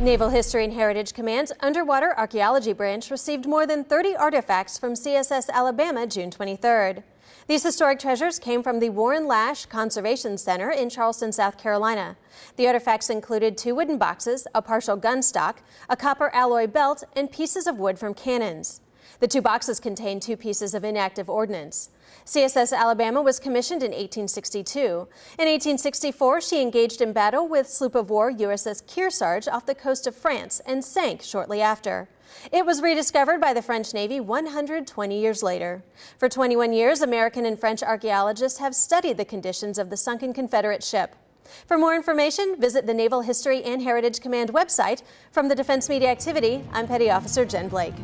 Naval History and Heritage Command's Underwater Archaeology Branch received more than 30 artifacts from CSS Alabama June 23rd. These historic treasures came from the Warren Lasch Conservation Center in Charleston, South Carolina. The artifacts included two wooden boxes, a partial gun stock, a copper alloy belt, and pieces of wood from cannons. The two boxes contain two pieces of inactive ordnance. CSS Alabama was commissioned in 1862. In 1864, she engaged in battle with sloop of war USS Kearsarge off the coast of France and sank shortly after. It was rediscovered by the French Navy 120 years later. For 21 years, American and French archaeologists have studied the conditions of the sunken Confederate ship. For more information, visit the Naval History and Heritage Command website. From the Defense Media Activity, I'm Petty Officer Jen Blake.